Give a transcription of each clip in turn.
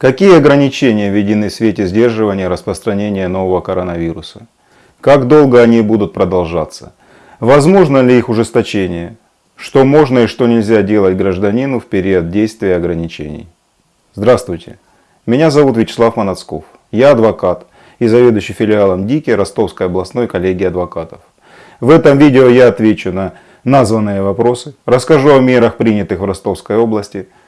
Какие ограничения введены в свете сдерживания распространения нового коронавируса? Как долго они будут продолжаться? Возможно ли их ужесточение? Что можно и что нельзя делать гражданину в период действия ограничений? Здравствуйте, меня зовут Вячеслав Манацков. Я адвокат и заведующий филиалом ДИКИ Ростовской областной коллегии адвокатов. В этом видео я отвечу на названные вопросы, расскажу о мерах, принятых в Ростовской области –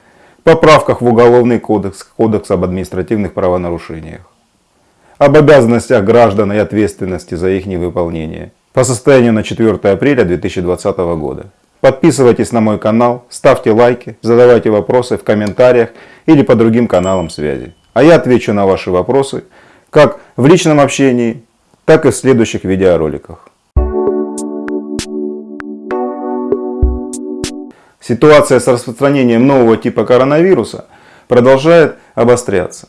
поправках в Уголовный кодекс, Кодекс об административных правонарушениях, об обязанностях граждан и ответственности за их невыполнение по состоянию на 4 апреля 2020 года. Подписывайтесь на мой канал, ставьте лайки, задавайте вопросы в комментариях или по другим каналам связи. А я отвечу на ваши вопросы как в личном общении, так и в следующих видеороликах. Ситуация с распространением нового типа коронавируса продолжает обостряться.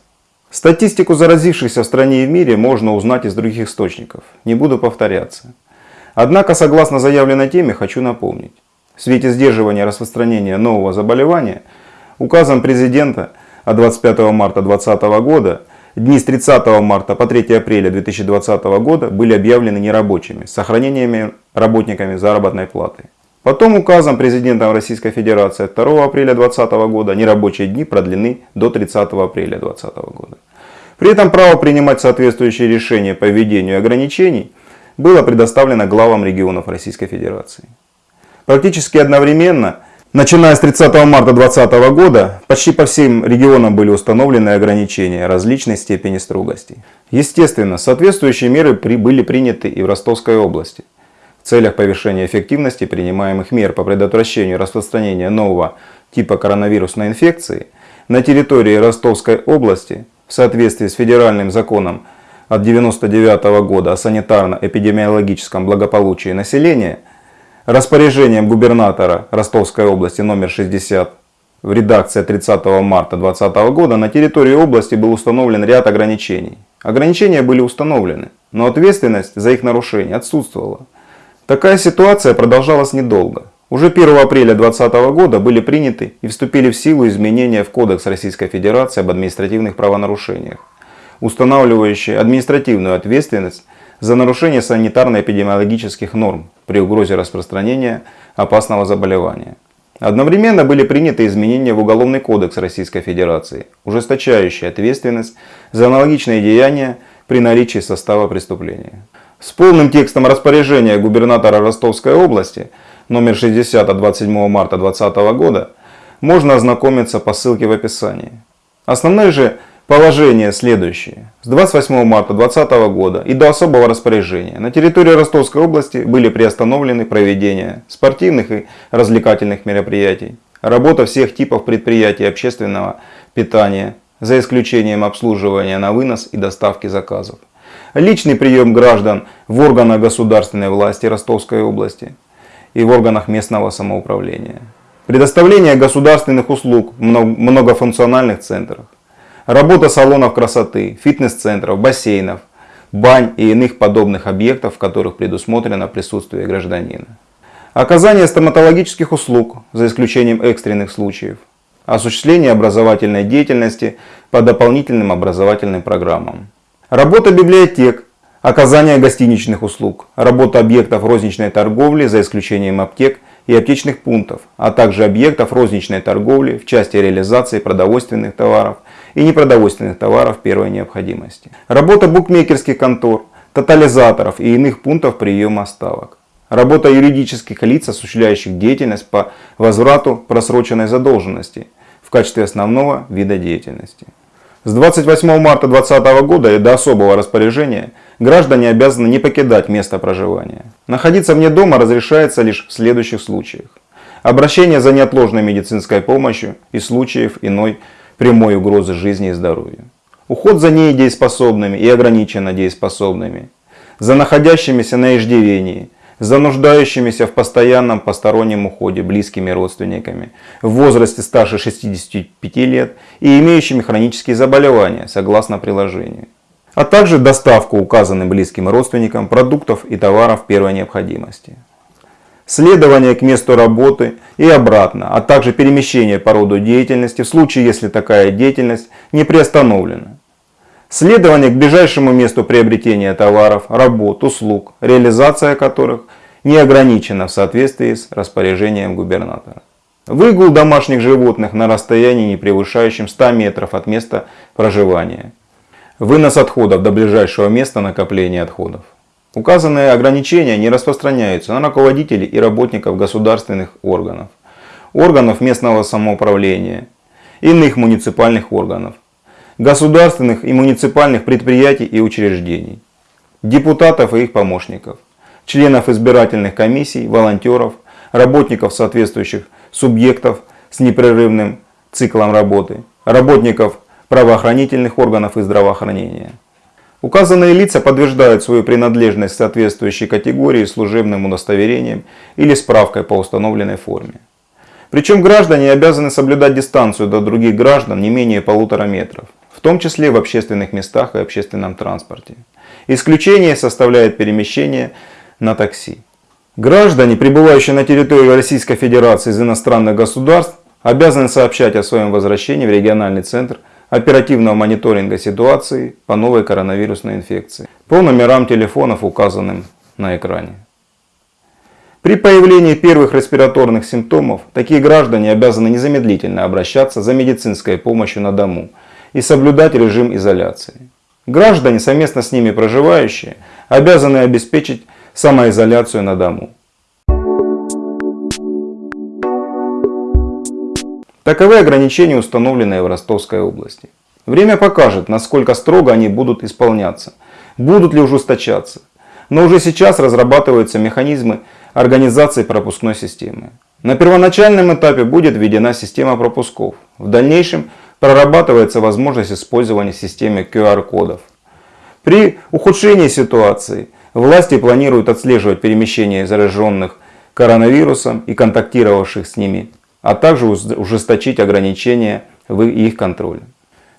Статистику заразившихся в стране и в мире можно узнать из других источников. Не буду повторяться. Однако, согласно заявленной теме, хочу напомнить. В свете сдерживания распространения нового заболевания, указом президента от 25 марта 2020 года дни с 30 марта по 3 апреля 2020 года были объявлены нерабочими с сохранениями работниками заработной платы. Потом указом президента Российской Федерации 2 апреля 2020 года нерабочие дни продлены до 30 апреля 2020 года. При этом право принимать соответствующие решения по введению ограничений было предоставлено главам регионов Российской Федерации. Практически одновременно, начиная с 30 марта 2020 года, почти по всем регионам были установлены ограничения различной степени строгости. Естественно, соответствующие меры были приняты и в Ростовской области целях повышения эффективности принимаемых мер по предотвращению распространения нового типа коронавирусной инфекции на территории Ростовской области в соответствии с федеральным законом от 1999 года о санитарно-эпидемиологическом благополучии населения, распоряжением губернатора Ростовской области номер 60 в редакции 30 марта 2020 года на территории области был установлен ряд ограничений. Ограничения были установлены, но ответственность за их нарушение отсутствовала. Такая ситуация продолжалась недолго. Уже 1 апреля 2020 года были приняты и вступили в силу изменения в Кодекс Российской Федерации об административных правонарушениях, устанавливающие административную ответственность за нарушение санитарно-эпидемиологических норм при угрозе распространения опасного заболевания. Одновременно были приняты изменения в Уголовный кодекс Российской Федерации, ужесточающие ответственность за аналогичные деяния при наличии состава преступления. С полным текстом распоряжения губернатора Ростовской области номер 60 от 27 марта 2020 года можно ознакомиться по ссылке в описании. Основные же положения следующие. С 28 марта 2020 года и до особого распоряжения на территории Ростовской области были приостановлены проведение спортивных и развлекательных мероприятий, работа всех типов предприятий общественного питания, за исключением обслуживания на вынос и доставки заказов личный прием граждан в органах государственной власти Ростовской области и в органах местного самоуправления, предоставление государственных услуг в многофункциональных центрах, работа салонов красоты, фитнес-центров, бассейнов, бань и иных подобных объектов, в которых предусмотрено присутствие гражданина. Оказание стоматологических услуг, за исключением экстренных случаев. Осуществление образовательной деятельности по дополнительным образовательным программам. Работа библиотек, оказание гостиничных услуг, работа объектов розничной торговли за исключением аптек и аптечных пунктов, а также объектов розничной торговли в части реализации продовольственных товаров и непродовольственных товаров первой необходимости. Работа букмекерских контор, тотализаторов и иных пунктов приема ставок. Работа юридических лиц, осуществляющих деятельность по возврату просроченной задолженности в качестве основного вида деятельности. С 28 марта 2020 года и до особого распоряжения граждане обязаны не покидать место проживания. Находиться вне дома разрешается лишь в следующих случаях. Обращение за неотложной медицинской помощью и случаев иной прямой угрозы жизни и здоровью. Уход за недееспособными и ограниченно дееспособными. За находящимися на иждивении – за нуждающимися в постоянном постороннем уходе близкими родственниками в возрасте старше 65 лет и имеющими хронические заболевания, согласно приложению. А также доставку указанным близким родственникам продуктов и товаров первой необходимости. следование к месту работы и обратно, а также перемещение по роду деятельности в случае, если такая деятельность не приостановлена. Следование к ближайшему месту приобретения товаров, работ, услуг, реализация которых не ограничена в соответствии с распоряжением губернатора. Выгул домашних животных на расстоянии, не превышающем 100 метров от места проживания. Вынос отходов до ближайшего места накопления отходов. Указанные ограничения не распространяются на руководителей и работников государственных органов, органов местного самоуправления, иных муниципальных органов, государственных и муниципальных предприятий и учреждений, депутатов и их помощников, членов избирательных комиссий, волонтеров, работников соответствующих субъектов с непрерывным циклом работы, работников правоохранительных органов и здравоохранения. Указанные лица подтверждают свою принадлежность соответствующей категории служебным удостоверением или справкой по установленной форме. Причем граждане обязаны соблюдать дистанцию до других граждан не менее полутора метров, том числе в общественных местах и общественном транспорте. Исключение составляет перемещение на такси. Граждане, прибывающие на территорию Российской Федерации из иностранных государств, обязаны сообщать о своем возвращении в региональный центр оперативного мониторинга ситуации по новой коронавирусной инфекции по номерам телефонов, указанным на экране. При появлении первых респираторных симптомов такие граждане обязаны незамедлительно обращаться за медицинской помощью на дому и соблюдать режим изоляции. Граждане, совместно с ними проживающие, обязаны обеспечить самоизоляцию на дому. Таковы ограничения, установленные в Ростовской области. Время покажет, насколько строго они будут исполняться, будут ли ужесточаться. Но уже сейчас разрабатываются механизмы организации пропускной системы. На первоначальном этапе будет введена система пропусков. В дальнейшем прорабатывается возможность использования системы QR-кодов. При ухудшении ситуации Власти планируют отслеживать перемещение зараженных коронавирусом и контактировавших с ними, а также ужесточить ограничения в их контроле.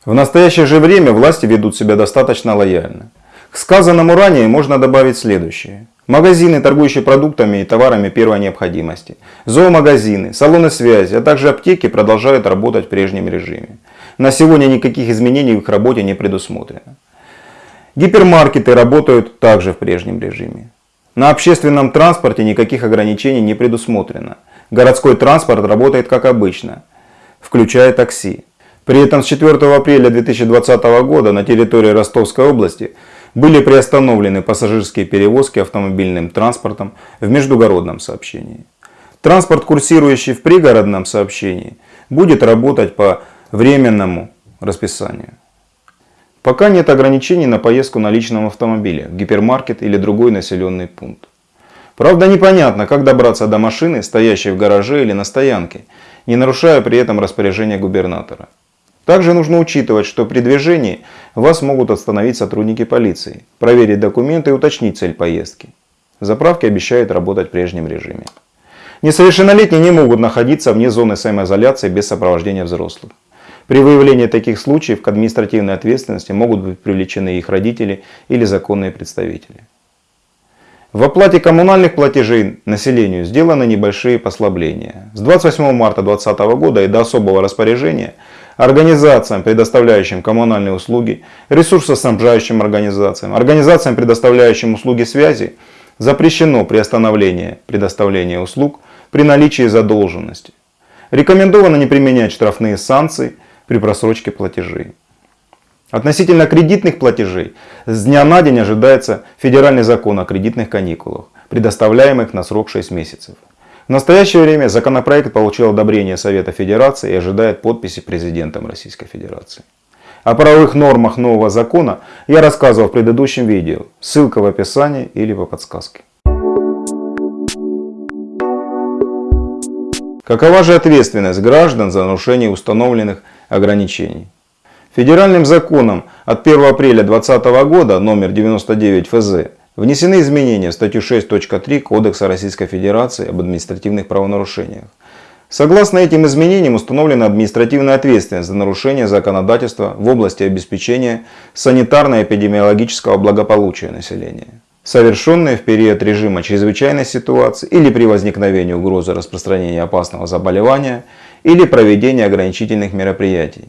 В настоящее же время власти ведут себя достаточно лояльно. К сказанному ранее можно добавить следующее. Магазины, торгующие продуктами и товарами первой необходимости, зоомагазины, салоны связи, а также аптеки продолжают работать в прежнем режиме. На сегодня никаких изменений в их работе не предусмотрено. Гипермаркеты работают также в прежнем режиме. На общественном транспорте никаких ограничений не предусмотрено. Городской транспорт работает как обычно, включая такси. При этом с 4 апреля 2020 года на территории Ростовской области были приостановлены пассажирские перевозки автомобильным транспортом в междугородном сообщении. Транспорт, курсирующий в пригородном сообщении, будет работать по временному расписанию. Пока нет ограничений на поездку на личном автомобиле, в гипермаркет или другой населенный пункт. Правда непонятно, как добраться до машины, стоящей в гараже или на стоянке, не нарушая при этом распоряжение губернатора. Также нужно учитывать, что при движении вас могут остановить сотрудники полиции, проверить документы и уточнить цель поездки. Заправки обещают работать в прежнем режиме. Несовершеннолетние не могут находиться вне зоны самоизоляции без сопровождения взрослых. При выявлении таких случаев к административной ответственности могут быть привлечены их родители или законные представители. В оплате коммунальных платежей населению сделаны небольшие послабления. С 28 марта 2020 года и до особого распоряжения организациям, предоставляющим коммунальные услуги, ресурсоснабжающим организациям, организациям, предоставляющим услуги связи, запрещено приостановление предоставления услуг при наличии задолженности. Рекомендовано не применять штрафные санкции при просрочке платежей. Относительно кредитных платежей с дня на день ожидается федеральный закон о кредитных каникулах, предоставляемых на срок 6 месяцев. В настоящее время законопроект получил одобрение Совета Федерации и ожидает подписи президентом Российской Федерации. О правовых нормах нового закона я рассказывал в предыдущем видео, ссылка в описании или по подсказке. Какова же ответственность граждан за нарушение установленных ограничений? Федеральным законом от 1 апреля 2020 года номер 99 ФЗ внесены изменения в статью 6.3 Кодекса Российской Федерации об административных правонарушениях. Согласно этим изменениям установлена административная ответственность за нарушение законодательства в области обеспечения санитарно-эпидемиологического благополучия населения. совершенные в период режима чрезвычайной ситуации или при возникновении угрозы распространения опасного заболевания или проведения ограничительных мероприятий.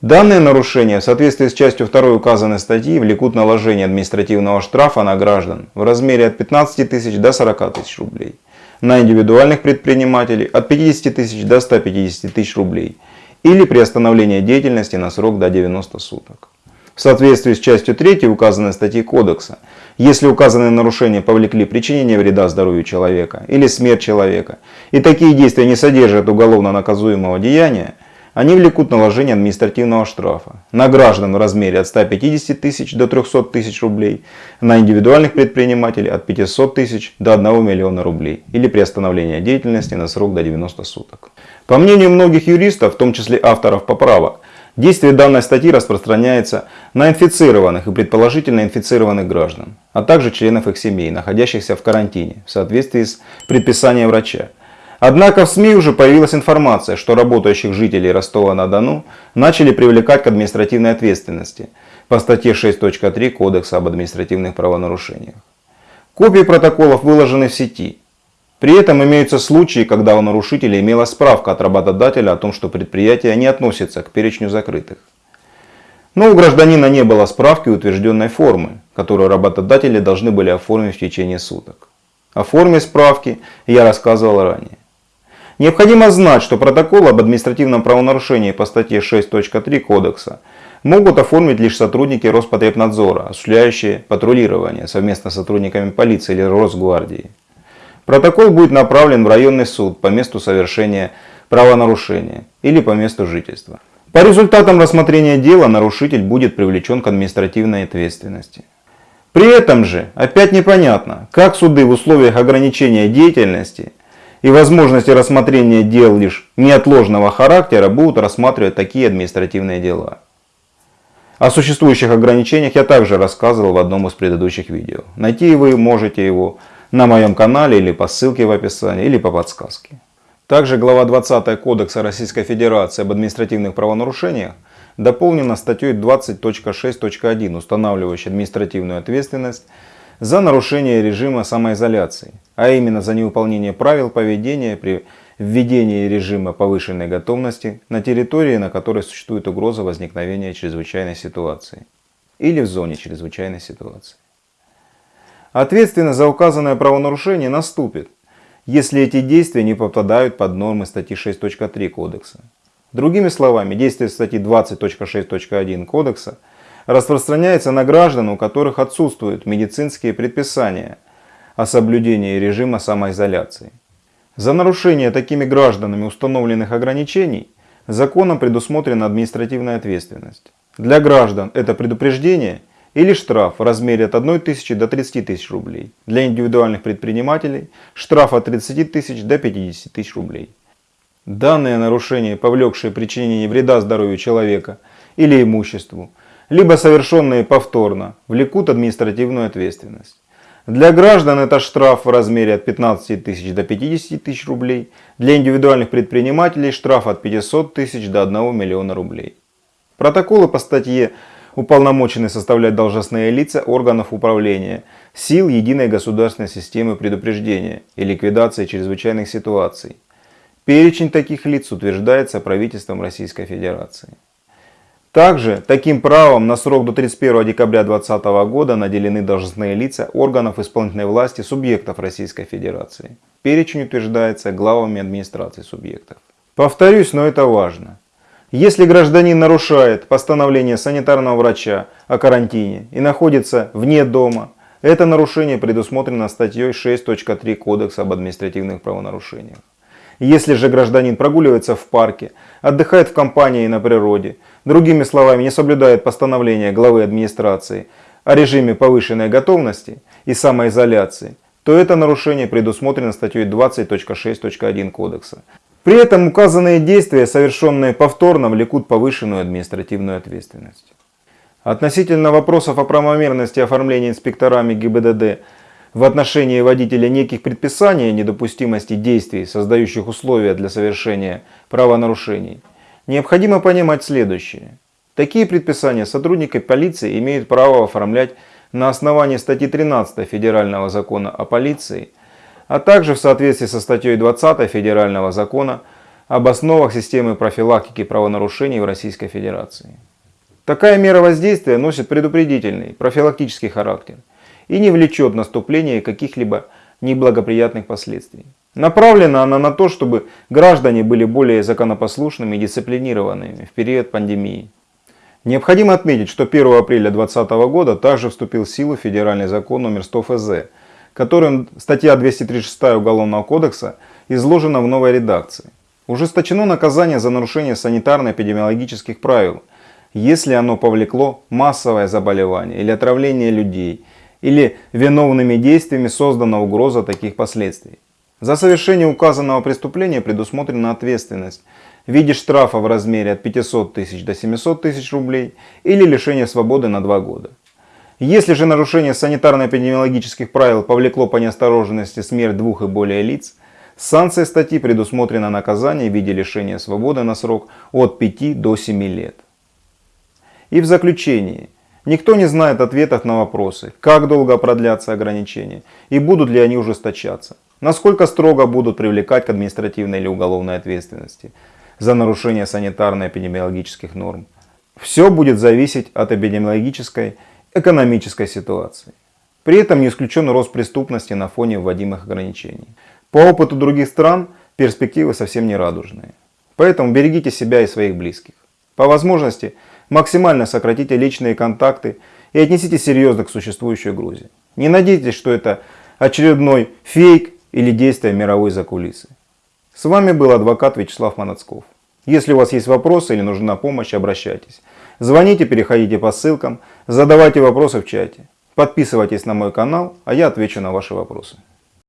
Данные нарушения в соответствии с частью 2 указанной статьи влекут наложение административного штрафа на граждан в размере от 15 тысяч до 40 тысяч рублей, на индивидуальных предпринимателей от 50 тысяч до 150 тысяч рублей или приостановление деятельности на срок до 90 суток. В соответствии с частью 3 указанной статьи Кодекса, если указанные нарушения повлекли причинение вреда здоровью человека или смерть человека, и такие действия не содержат уголовно наказуемого деяния, они влекут наложение административного штрафа на граждан в размере от 150 тысяч до 300 тысяч рублей, на индивидуальных предпринимателей от 500 тысяч до 1 миллиона рублей или приостановление деятельности на срок до 90 суток. По мнению многих юристов, в том числе авторов поправок, действие данной статьи распространяется на инфицированных и предположительно инфицированных граждан, а также членов их семей, находящихся в карантине в соответствии с предписанием врача. Однако в СМИ уже появилась информация, что работающих жителей Ростова-на-Дону начали привлекать к административной ответственности по статье 6.3 Кодекса об административных правонарушениях. Копии протоколов выложены в сети. При этом имеются случаи, когда у нарушителя имелась справка от работодателя о том, что предприятие не относится к перечню закрытых. Но у гражданина не было справки утвержденной формы, которую работодатели должны были оформить в течение суток. О форме справки я рассказывал ранее. Необходимо знать, что протокол об административном правонарушении по статье 6.3 Кодекса могут оформить лишь сотрудники Роспотребнадзора, осуществляющие патрулирование совместно с сотрудниками полиции или Росгвардии. Протокол будет направлен в районный суд по месту совершения правонарушения или по месту жительства. По результатам рассмотрения дела нарушитель будет привлечен к административной ответственности. При этом же опять непонятно, как суды в условиях ограничения деятельности и возможности рассмотрения дел лишь неотложного характера будут рассматривать такие административные дела. О существующих ограничениях я также рассказывал в одном из предыдущих видео. Найти вы можете его на моем канале или по ссылке в описании, или по подсказке. Также глава 20 Кодекса Российской Федерации об административных правонарушениях дополнена статьей 20.6.1, устанавливающей административную ответственность за нарушение режима самоизоляции, а именно за невыполнение правил поведения при введении режима повышенной готовности на территории, на которой существует угроза возникновения чрезвычайной ситуации или в зоне чрезвычайной ситуации. Ответственность за указанное правонарушение наступит, если эти действия не попадают под нормы статьи 6.3 Кодекса. Другими словами, действия статьи 20.6.1 Кодекса – распространяется на граждан, у которых отсутствуют медицинские предписания о соблюдении режима самоизоляции. За нарушение такими гражданами установленных ограничений законом предусмотрена административная ответственность. Для граждан это предупреждение или штраф в размере от 1 тысячи до 30 тысяч рублей. Для индивидуальных предпринимателей штраф от 30 тысяч до 50 тысяч рублей. Данные нарушения, повлекшие причинение вреда здоровью человека или имуществу, либо совершенные повторно, влекут административную ответственность. Для граждан это штраф в размере от 15 тысяч до 50 тысяч рублей, для индивидуальных предпринимателей штраф от 500 тысяч до 1 миллиона рублей. Протоколы по статье уполномочены составлять должностные лица органов управления, сил единой государственной системы предупреждения и ликвидации чрезвычайных ситуаций. Перечень таких лиц утверждается правительством Российской Федерации. Также таким правом на срок до 31 декабря 2020 года наделены должностные лица органов исполнительной власти субъектов Российской Федерации. Перечень утверждается главами администрации субъектов. Повторюсь, но это важно. Если гражданин нарушает постановление санитарного врача о карантине и находится вне дома, это нарушение предусмотрено статьей 6.3 Кодекса об административных правонарушениях. Если же гражданин прогуливается в парке, отдыхает в компании и на природе, другими словами, не соблюдает постановление главы администрации о режиме повышенной готовности и самоизоляции, то это нарушение предусмотрено статьей 20.6.1 Кодекса. При этом указанные действия, совершенные повторно, влекут повышенную административную ответственность. Относительно вопросов о правомерности оформления инспекторами ГИБДД в отношении водителя неких предписаний о недопустимости действий, создающих условия для совершения правонарушений, необходимо понимать следующее. Такие предписания сотрудники полиции имеют право оформлять на основании статьи 13 Федерального закона о полиции, а также в соответствии со статьей 20 Федерального закона об основах системы профилактики правонарушений в Российской Федерации. Такая мера воздействия носит предупредительный, профилактический характер и не влечет наступления каких-либо неблагоприятных последствий. Направлена она на то, чтобы граждане были более законопослушными и дисциплинированными в период пандемии. Необходимо отметить, что 1 апреля 2020 года также вступил в силу федеральный закон номер 100 ФЗ, которым статья 236 Уголовного кодекса изложена в новой редакции. Ужесточено наказание за нарушение санитарно-эпидемиологических правил, если оно повлекло массовое заболевание или отравление людей, или виновными действиями создана угроза таких последствий. За совершение указанного преступления предусмотрена ответственность в виде штрафа в размере от 500 тысяч до 700 тысяч рублей или лишения свободы на 2 года. Если же нарушение санитарно-эпидемиологических правил повлекло по неосторожности смерть двух и более лиц, санкция статьи предусмотрено наказание в виде лишения свободы на срок от 5 до 7 лет. И в заключении, никто не знает ответов на вопросы, как долго продлятся ограничения и будут ли они ужесточаться, насколько строго будут привлекать к административной или уголовной ответственности за нарушение санитарно-эпидемиологических норм. Все будет зависеть от эпидемиологической экономической ситуации. При этом не исключен рост преступности на фоне вводимых ограничений. По опыту других стран перспективы совсем не радужные. Поэтому берегите себя и своих близких. По возможности максимально сократите личные контакты и отнеситесь серьезно к существующей угрозе. Не надейтесь, что это очередной фейк или действие мировой закулисы. С вами был адвокат Вячеслав Манацков. Если у вас есть вопросы или нужна помощь, обращайтесь. Звоните, переходите по ссылкам, задавайте вопросы в чате. Подписывайтесь на мой канал, а я отвечу на ваши вопросы.